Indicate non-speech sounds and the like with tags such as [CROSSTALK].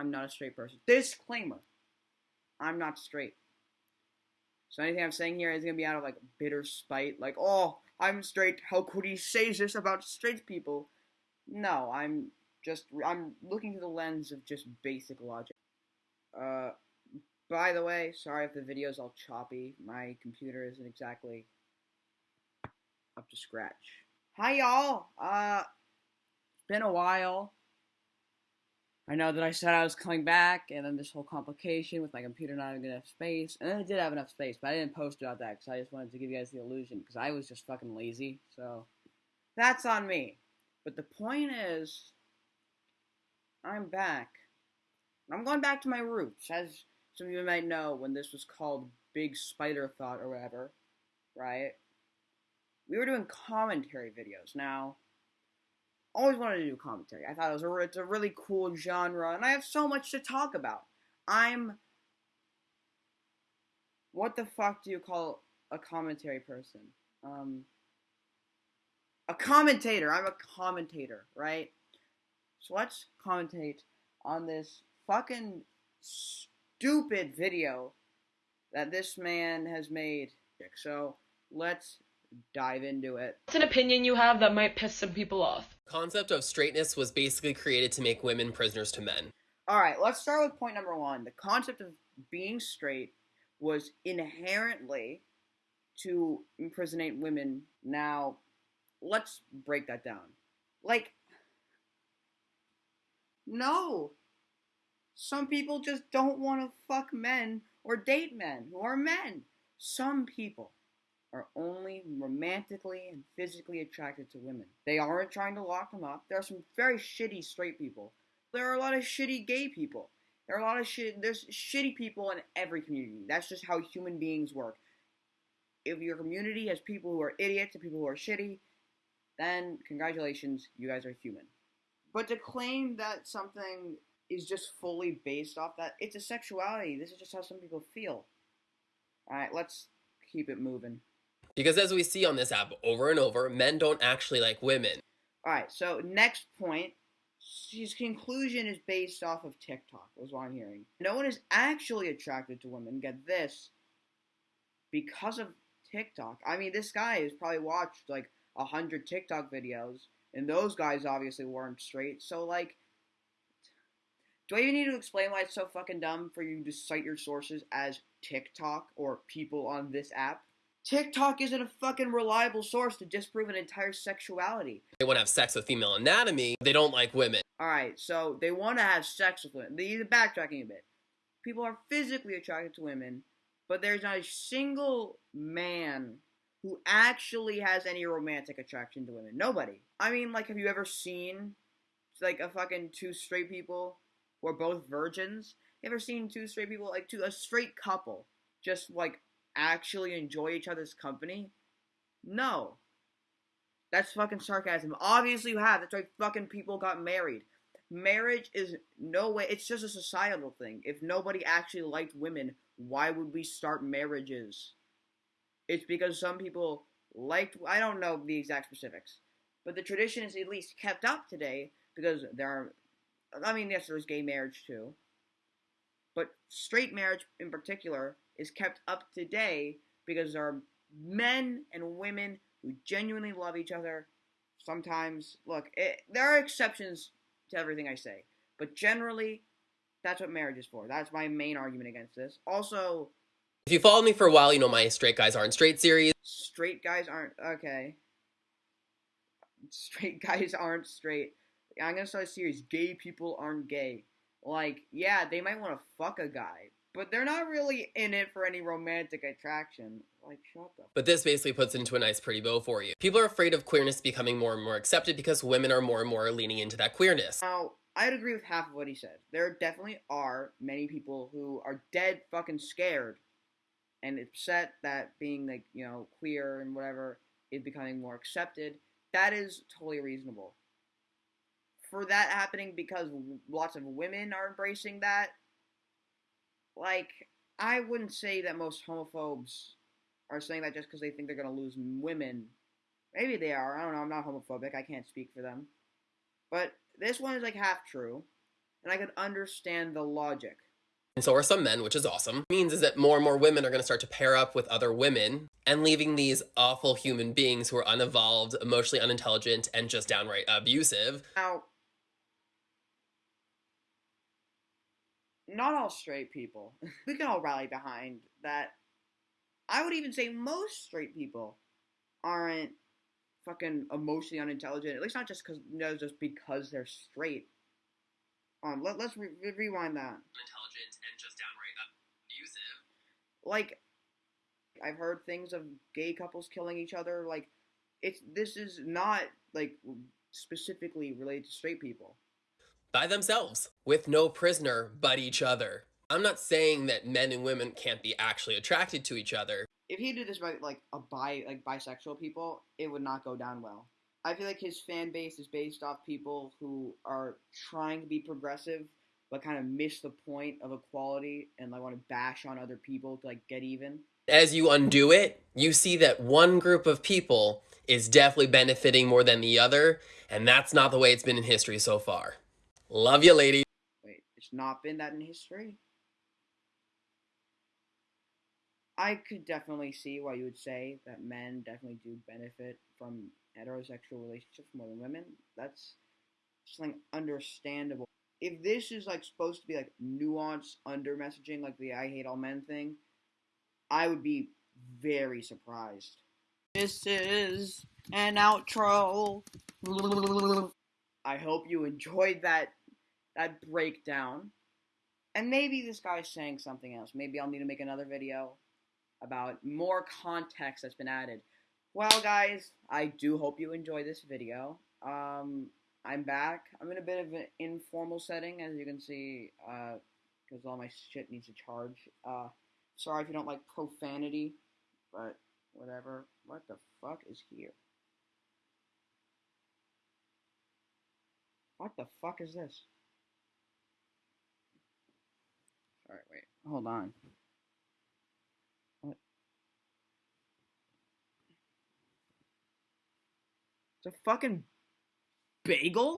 I'm not a straight person. Disclaimer. I'm not straight. So anything I'm saying here is gonna be out of like bitter spite, like, oh, I'm straight. How could he say this about straight people? No, I'm just I'm looking through the lens of just basic logic. Uh, by the way, sorry if the video's all choppy. My computer isn't exactly up to scratch. Hi y'all. Uh, been a while. I know that I said I was coming back, and then this whole complication with my computer not having enough space. And then it did have enough space, but I didn't post about that because I just wanted to give you guys the illusion because I was just fucking lazy. So that's on me. But the point is, I'm back. I'm going back to my roots, as some of you might know when this was called Big Spider Thought or whatever, right? We were doing commentary videos. Now, always wanted to do commentary. I thought it was a, it's a really cool genre, and I have so much to talk about. I'm. What the fuck do you call a commentary person? Um. A commentator. I'm a commentator, right? So let's commentate on this fucking stupid video that this man has made. So let's dive into it. What's an opinion you have that might piss some people off? Concept of straightness was basically created to make women prisoners to men. All right, let's start with point number one. The concept of being straight was inherently to imprisonate women. Now, let's break that down. Like, no. Some people just don't want to fuck men or date men who are men. Some people are only romantically and physically attracted to women. They aren't trying to lock them up. There are some very shitty straight people. There are a lot of shitty gay people. There are a lot of shit. There's shitty people in every community. That's just how human beings work. If your community has people who are idiots and people who are shitty, then congratulations, you guys are human. But to claim that something is just fully based off that, it's a sexuality. This is just how some people feel. Alright, let's keep it moving. Because as we see on this app over and over, men don't actually like women. Alright, so next point. His conclusion is based off of TikTok, was what I'm hearing. No one is actually attracted to women, get this, because of TikTok. I mean, this guy has probably watched like a hundred TikTok videos, and those guys obviously weren't straight, so like, do I even need to explain why it's so fucking dumb for you to cite your sources as TikTok or people on this app? TikTok isn't a fucking reliable source to disprove an entire sexuality. They want to have sex with female anatomy. They don't like women. Alright, so they want to have sex with women. They're backtracking a bit. People are physically attracted to women, but there's not a single man who actually has any romantic attraction to women. Nobody. I mean, like, have you ever seen, like, a fucking two straight people who are both virgins? You ever seen two straight people, like, two, a straight couple, just, like, actually enjoy each other's company? No. That's fucking sarcasm. Obviously you have. That's why fucking people got married. Marriage is no way. It's just a societal thing. If nobody actually liked women, why would we start marriages? It's because some people liked. I don't know the exact specifics, but the tradition is at least kept up today because there are. I mean, yes, there's gay marriage too, but straight marriage in particular is kept up today because there are men and women who genuinely love each other. Sometimes, look, it, there are exceptions to everything I say, but generally, that's what marriage is for. That's my main argument against this. Also, If you followed me for a while, you know my Straight Guys Aren't Straight series. straight guys aren't okay. Straight [LAUGHS] guys aren't straight. I'm gonna start a series. Gay people aren't gay. Like, yeah, they might want to fuck a guy, but they're not really in it for any romantic attraction. Like, shut the. But this basically puts into a nice pretty bow for you. People are afraid of queerness becoming more and more accepted because women are more and more leaning into that queerness. Now, I'd agree with half of what he said. There definitely are many people who are dead fucking scared and upset that being like, you know, queer and whatever is becoming more accepted. That is totally reasonable. For that happening because lots of women are embracing that, like, I wouldn't say that most homophobes are saying that just because they think they're gonna lose women. Maybe they are. I don't know. I'm not homophobic. I can't speak for them. But this one is like half true. and I could understand the logic. And so are some men, which is awesome. means is that more and more women are going to start to pair up with other women and leaving these awful human beings who are unevolved, emotionally unintelligent, and just downright abusive. Now, not all straight people. [LAUGHS] we can all rally behind that. I would even say most straight people aren't fucking emotionally unintelligent. At least not just because no, just because they're straight. Um, let, let's re- rewind that. Unintelligent and just downright abusive. Like, I've heard things of gay couples killing each other. Like, it's this is not like specifically related to straight people. By themselves, with no prisoner but each other. I'm not saying that men and women can't be actually attracted to each other. If he did this by like a bi like bisexual people, it would not go down well. I feel like his fan base is based off people who are trying to be progressive but kind of miss the point of equality and like want to bash on other people to like get even. As you undo it, you see that one group of people is definitely benefiting more than the other, and that's not the way it's been in history so far. Love you, lady. Wait, it's not been that in history? I could definitely see why you would say that men definitely do benefit from heterosexual relationships more than women. That's something understandable. If this is like supposed to be like nuanced under messaging, like the I hate all men thing, I would be very surprised. This is an outro. I hope you enjoyed that that breakdown. And maybe this guy's saying something else. Maybe I'll need to make another video about more context that's been added. Well, guys, I do hope you enjoy this video. Um, I'm back. I'm in a bit of an informal setting, as you can see, because uh, all my shit needs to charge. Uh, sorry if you don't like profanity, but whatever. What the fuck is here? What the fuck is this? Alright, wait. Hold on. What? It's a fucking bagel?